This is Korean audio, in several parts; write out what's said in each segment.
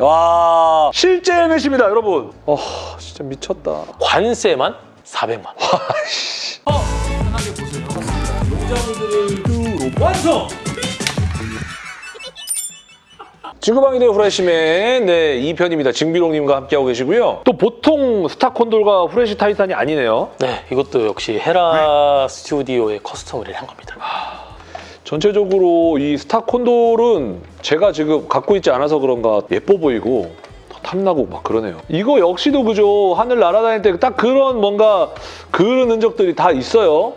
와 실제 헬멧입니다 여러분. 어 진짜 미쳤다. 관세만 400만 원. 지구방위대 후레쉬맨 네 2편입니다. 징비롱님과 함께하고 계시고요. 또 보통 스타콘돌과 후레쉬 타이탄이 아니네요. 네, 이것도 역시 헤라 스튜디오의 커스텀을 한 겁니다. 전체적으로 이 스타 콘돌은 제가 지금 갖고 있지 않아서 그런가 예뻐 보이고 더 탐나고 막 그러네요. 이거 역시도 그죠. 하늘 날아다닐 때 딱 그런 뭔가 그런 흔적들이 다 있어요.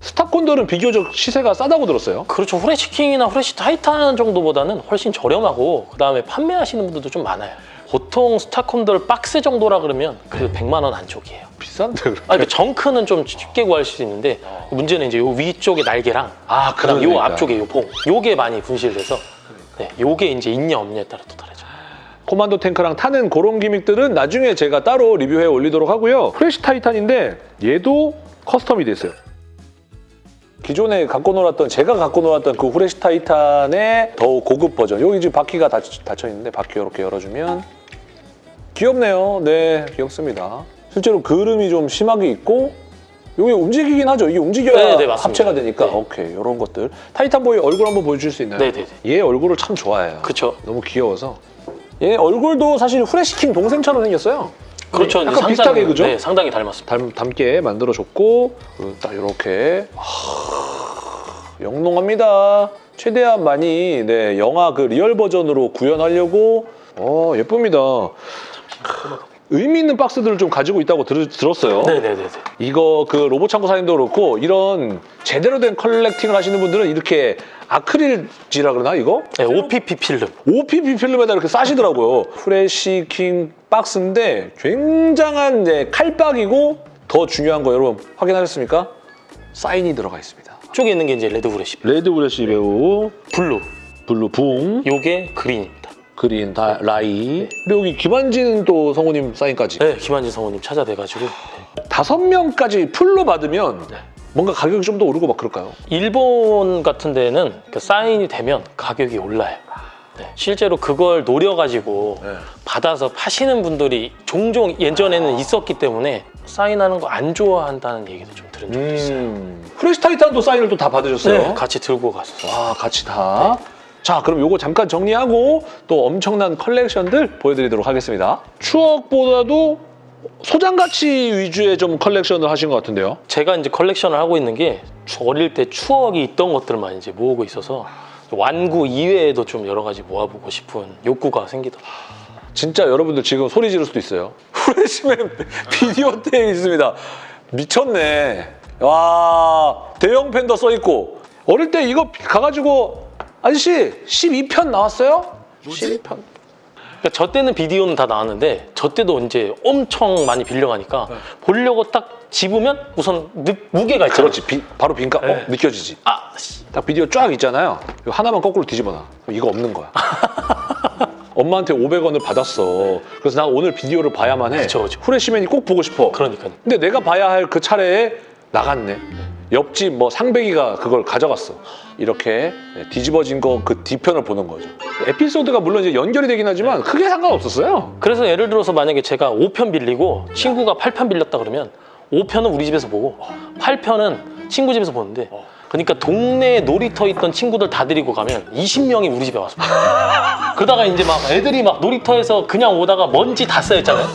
스타콘돌은 비교적 시세가 싸다고 들었어요. 그렇죠. 후레쉬킹이나 후레쉬 타이탄 정도보다는 훨씬 저렴하고 그다음에 판매하시는 분들도 좀 많아요. 보통 스타콘돌 박스 정도라 그러면 그 100만 원 안쪽이에요. 비싼데 그럼. 아, 그 junk는 좀 쉽게 구할 수 있는데 문제는 이제 요 위쪽에 날개랑 아 그다음 요 그러니까. 앞쪽에 요 봉, 요게 많이 분실돼서 네, 요게 이제 있냐 없냐에 따라 또 다르죠. 코만도 탱크랑 타는 그런 gimmick들은 나중에 제가 따로 리뷰해 올리도록 하고요. 프레시 타이탄인데 얘도 custom이 됐어요. 기존에 갖고 놀았던 제가 갖고 놀았던 그 후레시 타이탄의 더 고급 버전. 여기 지금 바퀴가 닫, 닫혀 있는데 바퀴 이렇게 열어주면 귀엽네요. 네, 귀엽습니다. 실제로 그름이 좀 심하게 있고 여기 움직이긴 하죠. 이게 움직여야 네, 네. 합체가 되니까. 네. 오케이, 이런 것들. 타이탄 보이 얼굴 한번 보여줄 수 있나요? 네, 네, 얘 얼굴을 참 좋아해요. 그렇죠. 너무 귀여워서 얘 얼굴도 사실 후레시킹 동생처럼 생겼어요. 그렇죠. 약간 상당히- 비슷하게 그죠? 네, 상당히 닮았습니다. 닮, 닮게 만들어줬고 그리고 딱 이렇게 영롱합니다. 최대한 많이 네, 영화 그 real 버전으로 구현하려고 어 예쁩니다. 의미 있는 박스들을 좀 가지고 있다고 들, 들었어요. 네네네. 이거 그 로봇 창고 사장님도 그렇고 이런 제대로 된 collecting을 하시는 분들은 이렇게 아크릴지라 그러나 이거? 네, OPP 필름. OPP 필름에다 이렇게 싸시더라고요. 프레시킹 박스인데 굉장한 네, 칼박이고 더 중요한 거 여러분 확인하셨습니까? 사인이 들어가 있습니다. 쪽에 있는 게 이제 레드 후레쉬. 레드 후레쉬 배우, 블루. 블루 분, 요게 그린입니다. 그린 다, 라이 그리고 여기 김한진 또 성우님 사인까지 네, 김한진 성우님 찾아뵈가지고 다섯 명까지 full로 받으면 네. 뭔가 가격이 좀 더 오르고 막 그럴까요? 일본 같은 데는 그 사인이 되면 가격이 올라요. 네, 실제로 그걸 노려가지고 네. 받아서 파시는 분들이 종종 예전에는 있었기 때문에 사인하는 거 안 좋아한다는 얘기도 좀 들은 적이 있어요. 음, 프레시 타이탄도 사인을 또 다 받으셨어요? 네, 같이 들고 갔었어요. 와 같이 다. 자 그럼 요거 잠깐 정리하고 또 엄청난 컬렉션들 보여드리도록 하겠습니다. 추억보다도 소장 가치 위주의 좀 컬렉션을 하신 것 같은데요. 제가 이제 컬렉션을 하고 있는 게 어릴 때 추억이 있던 것들만 이제 모으고 있어서 완구 이외에도 좀 여러 가지 모아보고 싶은 욕구가 생기더라고요. 진짜 여러분들 지금 소리 지를 수도 있어요. 후레쉬맨 비디오 테이프 있습니다. 미쳤네. 와 대형 팬더 써 있고 어릴 때 이거 가가지고 아저씨 12편 나왔어요? 12편. 그러니까 저 때는 비디오는 다 나왔는데 저 때도 이제 엄청 많이 빌려가니까 보려고 딱 집으면 우선 느- 무게가 있잖아요. 그렇지 비- 바로 빈가 어, 네. 느껴지지. 아, 씨. 딱 비디오 쫙 있잖아요. 하나만 거꾸로 뒤집어놔. 이거 없는 거야. 엄마한테 500원을 받았어. 그래서 나 오늘 비디오를 봐야만 해. 그쵸, 그쵸. 후레쉬맨이 꼭 보고 싶어. 그러니까요. 근데 내가 봐야 할 그 차례에 나갔네. 옆집 뭐 상배기가 그걸 가져갔어. 이렇게 네, 뒤집어진 거 그 뒤편을 보는 거죠. 에피소드가 물론 이제 연결이 되긴 하지만 크게 상관없었어요. 그래서 예를 들어서 만약에 제가 5편 빌리고 친구가 8편 빌렸다 그러면 5편은 우리 집에서 보고 8편은 친구 집에서 보는데 그러니까 동네에 놀이터 있던 친구들 다 데리고 가면 20명이 우리 집에 와서 봐요. 그러다가 이제 막 애들이 막 놀이터에서 그냥 오다가 먼지 다 쌓였잖아요.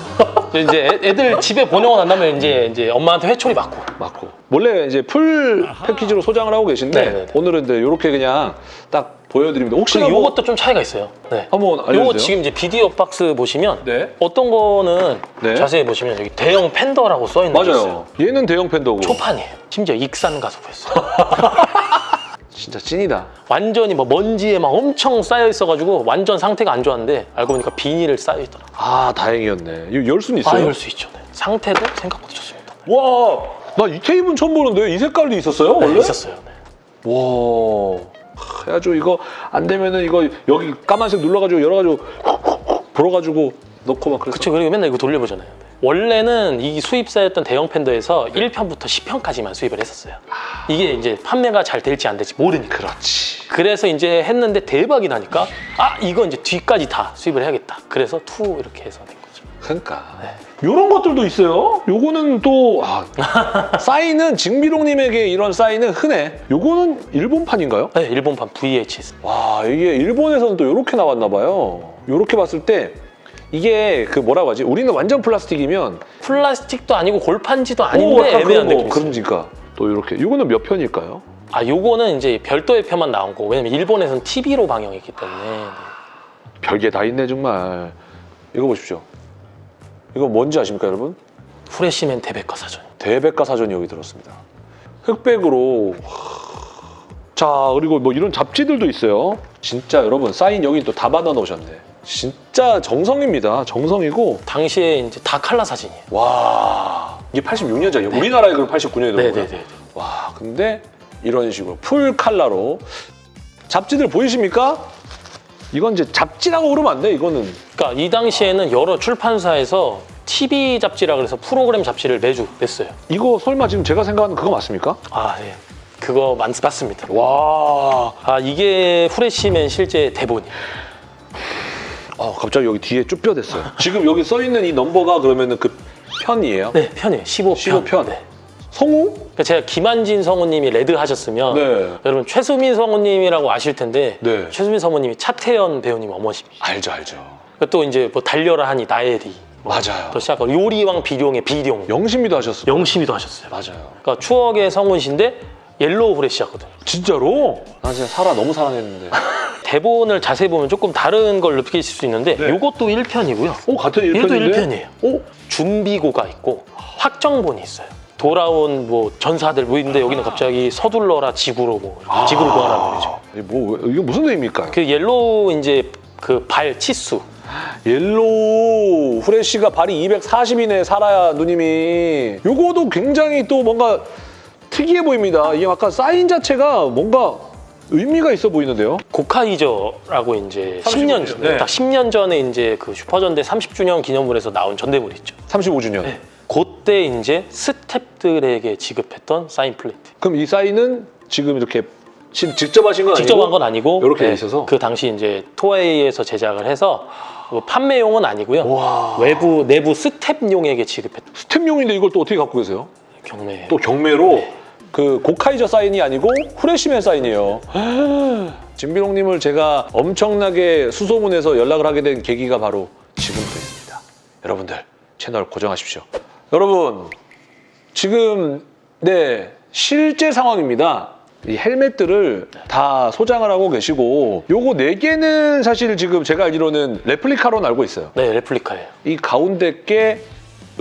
이제 애- 애들 집에 보내고 난 다음에 이제 이제 엄마한테 회초리 맞고 맞고. 원래 이제 full 패키지로 소장을 하고 계신데 네네네. 오늘은 이제 이렇게 그냥 딱 보여드립니다. 혹시 그리고 요것도 좀 차이가 있어요. 네. 한번 알려주세요. 요거 지금 이제 비디오 박스 보시면 네. 어떤 거는 네. 자세히 보시면 여기 대형 팬더라고 써 있는 게 있어요. 맞아요. 얘는 대형 팬더고. 초판이에요. 심지어 익산 가서 구했어요. 진짜 찐이다. 완전히 뭐 먼지에 막 엄청 쌓여 있어가지고 완전 상태가 안 좋았는데 알고 보니까 비닐을 쌓여 있더라고요. 아 다행이었네. 이거 열 수는 아, 있어요? 열 수 있죠. 네. 상태도 생각보다 좋습니다. 와, 나 이 테이프는 처음 보는데 이 색깔도 있었어요 네, 원래? 있었어요. 네. 와, 해야죠. 이거 안 되면은 이거 여기 까만색 눌러가지고 열어가지고 불어가지고 넣고 막 그랬어. 그쵸. 그리고 맨날 이거 돌려보잖아요. 네. 원래는 이 수입사였던 대형 팬더에서 1편부터 10편까지만 수입을 했었어요. 이게 이제 판매가 잘 될지 안 될지 모르니까. 그렇지. 그래서 이제 했는데 대박이 나니까 아 이거 이제 뒤까지 다 수입을 해야겠다. 그래서 two 이렇게 해서 된 거죠. 그러니까 이런 것들도 있어요. 요거는 또 아, 사인은 징비롱님에게 이런 사인은 흔해. 요거는 일본판인가요? 네, 일본판 VHS. 와 이게 일본에서는 또 이렇게 나왔나 봐요. 이렇게 봤을 때 이게 그 뭐라고 하지? 우리는 완전 플라스틱이면 플라스틱도 아니고 골판지도 오, 아닌데 애매한 그런 거, 느낌. 그러니까 또 이렇게 이거는 몇 편일까요? 아 요거는 이제 별도의 편만 나온 거고 왜냐면 일본에서는 TV로 방영했기 때문에 네. 별게 다 있네 정말. 이거 보십시오. 이거 뭔지 아십니까 여러분? 후레쉬맨 대백과 사전. 대백과 사전이 여기 들었습니다. 흑백으로 자 그리고 뭐 이런 잡지들도 있어요. 진짜 여러분 사인 여기 또 다 받아 놓으셨네. 진짜 정성입니다. 정성이고 당시에 이제 다 칼라 사진이에요. 와 이게 86년작이에요. 우리나라에 그럼 89년에 들어온 거예요. 네네네. 와 근데 이런 식으로 풀 칼라로 잡지들 보이십니까? 이건 이제 잡지라고 그러면 안 돼. 이거는 그러니까 이 당시에는 여러 출판사에서 TV 잡지라 그래서 프로그램 잡지를 매주 냈어요. 이거 설마 지금 제가 생각하는 그거 맞습니까? 아 예. 그거 많, 맞습니다. 와 아 이게 후레쉬맨 실제 대본이에요. 어, 갑자기 여기 뒤에 쭈뼛댔어요. 지금 여기 써 있는 이 넘버가 그러면은 그 편이에요? 네 편이에요. 15편. 15편. 네. 성우? 그러니까 제가 김한진 성우님이 레드 하셨으면 네. 여러분 최수민 성우님이라고 아실 텐데 네. 최수민 성우님이 차태현 배우님 어머십니다. 알죠, 알죠. 그또 이제 뭐 달려라 하니 나애리 뭐 맞아요. 또 시작하고 요리왕 비룡의 비룡 영심이도 하셨어요. 영심이도 하셨어요. 맞아요. 그러니까 추억의 성우신데 옐로우 후레쉬였거든요. 진짜로? 나 진짜 사라 너무 사랑했는데. 대본을 자세히 보면 조금 다른 걸 느끼실 수 있는데 네. 이것도 1편이고요. 오, 같은 1편인데? 얘도 1편이에요. 오? 준비고가 있고 확정본이 있어요. 돌아온 뭐 전사들 뭐 있는데 여기는 갑자기 서둘러라 지구로 뭐 지구를 구하라는 거죠. 이게 뭐, 이게 무슨 의미입니까? 그 옐로우 이제 그 발 치수 옐로우 후레쉬가 발이 240이네, 사라야 누님이. 요거도 굉장히 또 뭔가 특이해 보입니다. 이게 아까 사인 자체가 뭔가 의미가 있어 보이는데요? 고카이저라고 이제 35 10년 년, 전, 네. 딱 10년 전에 이제 그 슈퍼전대 30주년 기념물에서 나온 전대물 있죠. 35주년. 네. 그때 이제 스탭들에게 지급했던 사인 플레이트. 그럼 이 사인은 지금 이렇게 지- 직접 하신 건 직접 아니고 한 건 아니고 이렇게 돼 네, 있어서? 그 당시 이제 토웨이에서 제작을 해서 뭐 판매용은 아니고요. 와. 외부 내부 스탭용에게 지급했던 스텝용인데 이걸 또 어떻게 갖고 계세요? 경매. 또 경매로 네. 그 고카이저 사인이 아니고 후레쉬맨 사인이에요. 진비롱님을 제가 엄청나게 수소문해서 연락을 하게 된 계기가 바로 지금도 있습니다. 여러분들 채널 고정하십시오. 여러분 지금 네 실제 상황입니다. 이 헬멧들을 다 소장을 하고 계시고 요거 네 개는 사실 지금 제가 알기로는 레플리카로는 알고 있어요. 네, 레플리카예요. 이 가운데 게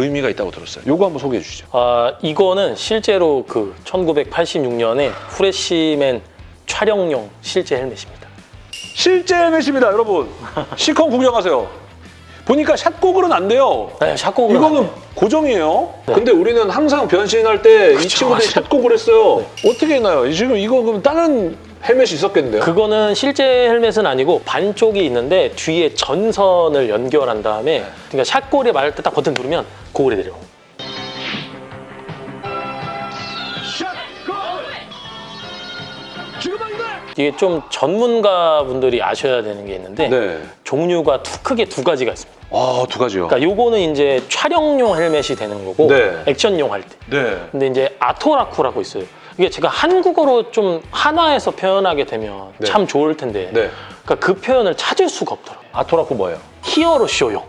의미가 있다고 들었어요. 요거 한번 소개해 주시죠. 아, 이거는 실제로 그 1986년에 후레쉬맨 촬영용 실제 헬멧입니다. 실제 헬멧입니다, 여러분. 시컨 구경하세요. 보니까 샷고글은 안 돼요. 네, 샷고글 이거는 고정이에요. 네. 근데 우리는 항상 변신할 때 이 친구들이. 샷고글 했어요. 어떻게 했나요? 지금 이거 그럼 다른 헬멧이 있었겠는데요? 그거는 실제 헬멧은 아니고 반쪽이 있는데 뒤에 전선을 연결한 다음에 그러니까 샷골에 말할 때 딱 버튼 누르면 고글이 내려. 이게 좀 전문가 분들이 아셔야 되는 게 있는데 네. 종류가 두, 크게 두 가지가 있습니다. 아, 두 가지요. 그러니까 요거는 이제 촬영용 헬멧이 되는 거고 네. 액션용 할 때. 네. 근데 이제 아토라쿠라고 있어요. 이게 제가 한국어로 좀 한화해서 표현하게 되면 네. 참 좋을 텐데 네. 그러니까 그 표현을 찾을 수가 없더라고요. 아토라코 뭐예요? 히어로 쇼용.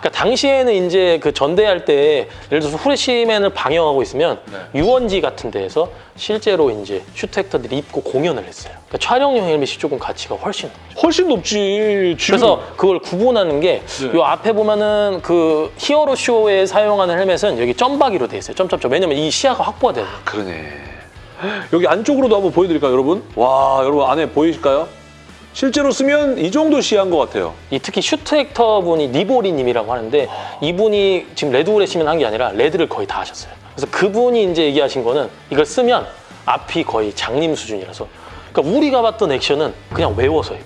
그러니까 당시에는 이제 그 전대할 때 예를 들어서 후레쉬맨을 방영하고 있으면 네. 유원지 같은 데에서 실제로 이제 suit actor들이 입고 공연을 했어요. 그러니까 촬영용 헬멧이 조금 가치가 훨씬 높죠. 훨씬 높지. 지금 그래서 그걸 구분하는 게 이 네. 앞에 보면은 그 히어로 쇼에 사용하는 헬멧은 여기 점박이로 돼 있어요. 점점점. 왜냐면 이 시야가 확보가 돼요. 그러네. 여기 안쪽으로도 한번 보여드릴까요, 여러분? 와, 여러분 안에 보이실까요? 실제로 쓰면 이 정도 시야인 것 같아요. 이 특히 suit actor 분이 니보리님이라고 하는데 이분이 지금 레드 후레시맨 한게 아니라 레드를 거의 다 하셨어요. 그래서 그분이 이제 얘기하신 거는 이걸 쓰면 앞이 거의 장님 수준이라서 그러니까 우리가 봤던 액션은 그냥 외워서 해요.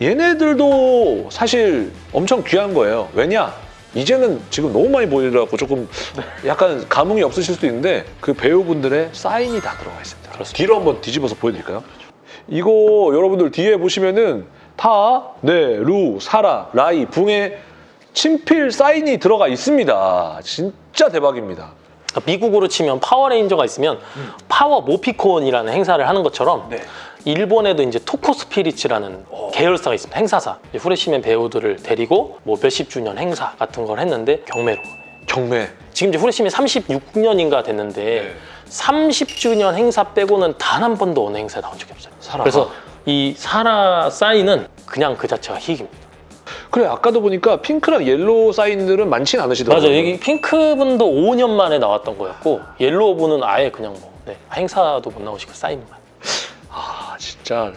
얘네들도 사실 엄청 귀한 거예요. 왜냐? 이제는 지금 너무 많이 보이더라고 조금 약간 감흥이 없으실 수도 있는데 그 배우분들의 사인이 다 들어가 있습니다. 그렇습니다. 뒤로 한번 뒤집어서 보여드릴까요? 이거 여러분들 뒤에 보시면은 타, 네, 루, 사라, 라이, 붕의 친필 사인이 들어가 있습니다. 진짜 대박입니다. 그러니까 미국으로 치면 파워레인저가 있으면 파워 모피콘이라는 행사를 하는 것처럼 네. 일본에도 이제 토코 스피릿이라는 계열사가 있습니다. 행사사. 후레시맨 배우들을 데리고 뭐 몇십 주년 행사 같은 걸 했는데 경매로. 경매. 지금 이제 후레시맨 36년인가 됐는데 네. 30주년 행사 빼고는 단 한 번도 어느 행사에 나온 적이 없어요. 사라가? 그래서 이 사라 사인은 그냥 그 자체가 희귀입니다. 그래 아까도 보니까 핑크랑 옐로우 사인들은 많진 않으시더라고요. 맞아요. 여기 핑크 분도 5년 만에 나왔던 거였고 옐로우 분은 아예 그냥 뭐 네, 행사도 못 나오시고 사인만. 아 진짜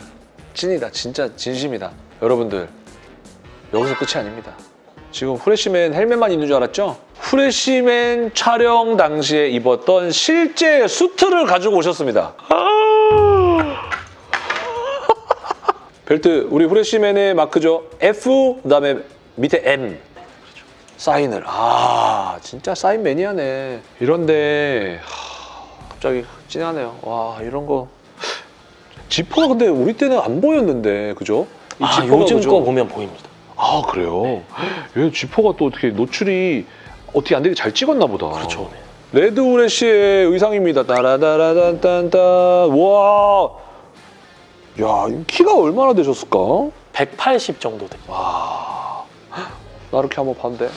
찐이다. 진짜 진심이다. 여러분들 여기서 끝이 아닙니다. 지금 후레쉬맨 헬멧만 있는 줄 알았죠? 후레쉬맨 촬영 당시에 입었던 실제 수트를 가지고 오셨습니다. 벨트 우리 후레쉬맨의 마크죠. F 그다음에 밑에 M 사인을 아 진짜 사인 매니아네. 이런데 하, 갑자기 찐하네요. 와 이런 거 지퍼가 근데 우리 때는 안 보였는데 그죠? 이아 지퍼가 요즘 그죠? 거 보면 보입니다. 아 그래요? 얘 지퍼가 또 어떻게 노출이 어떻게 안 되게 잘 찍었나 보다. 그렇죠. 네. 레드 우레쉬의 의상입니다. 따라다라단딴따 와. 야, 이 키가 얼마나 되셨을까? 180 정도 돼요. 와. 나 이렇게 한번 봤는데.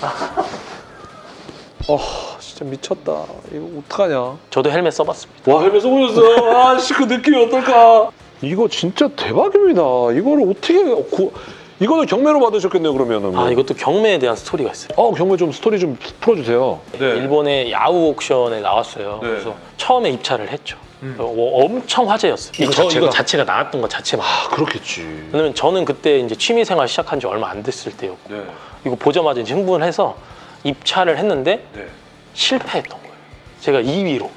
어, 진짜 미쳤다. 이거 어떡하냐? 저도 헬멧 써봤습니다. 와, 헬멧 써보셨어. 아, 씨, 그 느낌이 어떨까? 이거 진짜 대박입니다. 이거를 어떻게 구... 이거는 경매로 받으셨겠네요, 그러면은. 아 이것도 경매에 대한 스토리가 있어요. 어, 경매 좀 스토리 좀 풀어주세요. 일본의 야후 옥션에 나왔어요. 네. 그래서 처음에 입찰을 했죠. 음. 어, 엄청 화제였어요. 이거 저, 자체가? 이거 자체가 나왔던 것 자체만. 아, 그렇겠지. 왜냐면 저는 그때 이제 취미생활 시작한 지 얼마 안 됐을 때였고 네. 이거 보자마자 이제 흥분을 해서 입찰을 했는데 네. 실패했던 거예요. 제가 2위로.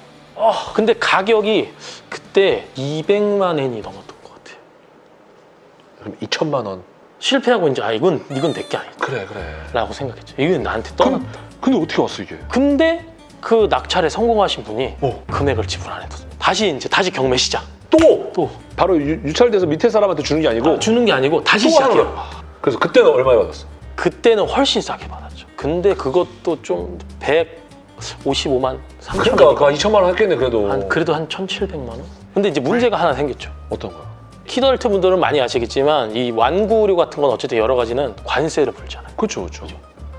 근데 가격이 그때 200만 엔이 넘었던 것 같아요. 그럼 2천만 원. 실패하고 이제 아 이건 이건 내게 아니다. 그래, 그래. 라고 생각했죠. 이건 나한테 떠났다. 근데 어떻게 왔어, 이게? 근데 그 낙찰에 성공하신 분이 어. 금액을 지불 안 해뒀어요. 다시 이제 다시 경매 시작. 또! 또 바로 유, 찰돼서 밑에 사람한테 주는 게 아니고 주는 게 아니고 다시 시작해요. 그래서 그때는 얼마에 받았어? 그때는 훨씬 싸게 받았죠. 근데 그것도 좀 155만 3천 그러니까 원. 그 2천만 원 했겠네, 그래도. 한 그래도 한 1,700만 원. 근데 이제 문제가 하나 생겼죠. 어떤 거야? 키덜트 분들은 많이 아시겠지만 이 완구류 같은 건 어쨌든 여러 가지는 관세를 물잖아요. 그렇죠, 그렇죠.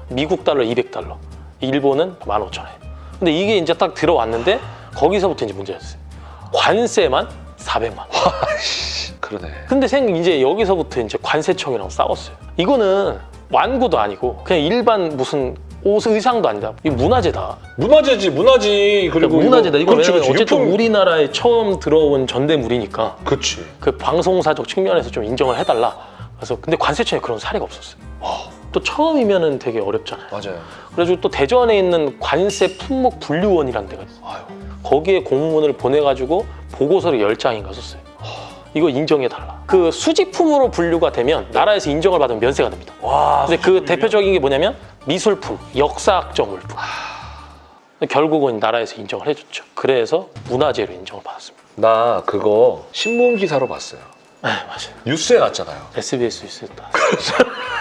미국 달러 200달러, 일본은 15,000원. 근데 이게 이제 딱 들어왔는데 거기서부터 이제 문제였어요. 관세만 400만 원. 그러네. 근데 생 이제 여기서부터 이제 관세청이랑 싸웠어요. 이거는 완구도 아니고 그냥 일반 무슨 옷 의상도 아니다. 이 문화재다. 문화재지, 문화지. 그리고 그러니까 문화재다. 이거 그렇지, 그렇지. 어쨌든 유품- 우리나라에 처음 들어온 전대물이니까 그렇지. 그 방송사적 측면에서 좀 인정을 해달라. 그래서 근데 관세청에 그런 사례가 없었어요. 또 처음이면은 되게 어렵잖아요. 맞아요. 그래가지고 또 대전에 있는 관세 품목 분류원이라는 데가 있어요. 아유. 거기에 공문을 보내가지고 보고서를 열 장인가 썼어요. 이거 인정해달라. 그 수집품으로 분류가 되면 나라에서 인정을 받으면 면세가 됩니다. 와. 근데 그 대표적인 게 뭐냐면 미술품, 역사학적 물품. 결국은 나라에서 인정을 해줬죠. 그래서 문화재로 인정을 받았습니다. 나 그거 신문 기사로 봤어요. 네, 맞아요. 뉴스에 났잖아요. SBS 있었다.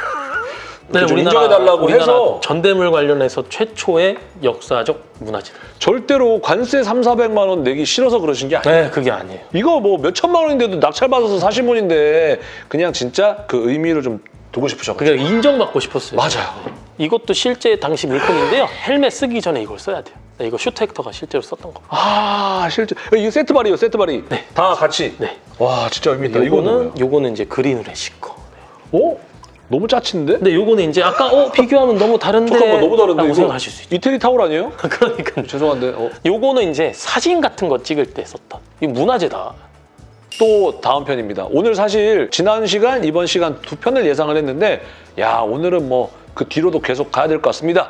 좀 인정해달라고 해서. 전대물 관련해서 최초의 역사적 문화재. 절대로 관세 3, 400만 원 내기 싫어서 그러신 게 아니에요. 네, 그게 아니에요. 이거 뭐 몇 천만 원인데도 낙찰받아서 사신 분인데 그냥 진짜 그 의미를 좀 두고 싶으셔가지고. 그게 인정받고 싶었어요. 맞아요. 이것도 실제 당시 물품인데요. 헬멧 쓰기 전에 이걸 써야 돼요. 네, 이거 suit actor가 실제로 썼던 거. 아 실제 이거 세트 발이요 세트 발이 네. 다 같이 네. 와 진짜 의미 있다 이거는 요거는 이제 그린우레시 거. 어 너무 짜친데? 근데 요거는 이제 아까 어 비교하면 너무 다른데 잠깐만 너무 다른데 생각하실 수 있죠. 이태리 타올 아니에요? 그러니까 죄송한데 어. 요거는 이제 사진 같은 거 찍을 때 썼던. 이 문화재다. 또 다음 편입니다. 오늘 사실 지난 시간 이번 시간 두 편을 예상을 했는데 야 오늘은 뭐 그 뒤로도 계속 가야 될 것 같습니다.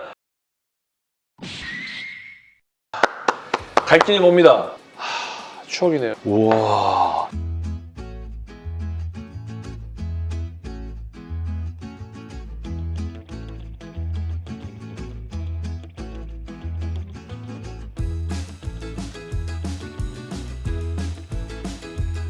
갈 길이 멉니다. 하, 추억이네요. 우와